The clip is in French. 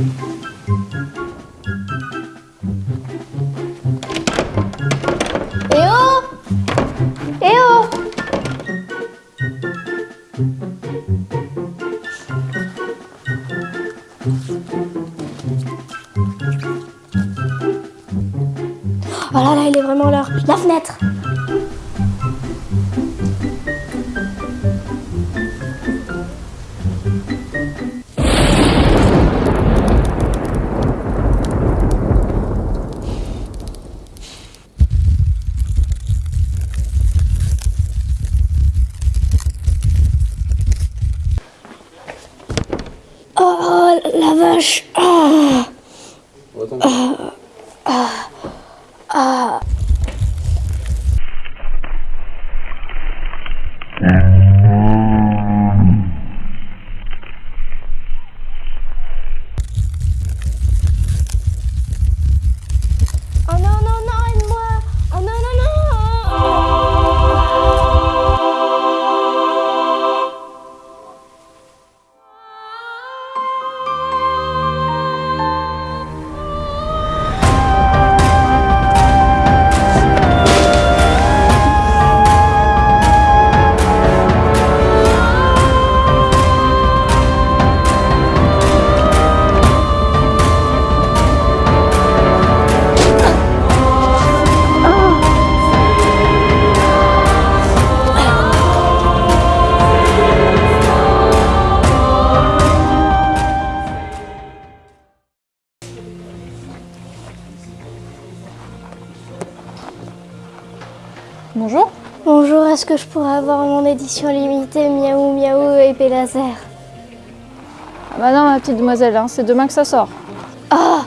Oh Oh là là, il est vraiment l'heure. La fenêtre Oh la vache. Ah. Oh Bonjour. Bonjour, est-ce que je pourrais avoir mon édition limitée Miaou Miaou épée laser? Ah bah non, ma petite demoiselle, hein, c'est demain que ça sort. Ah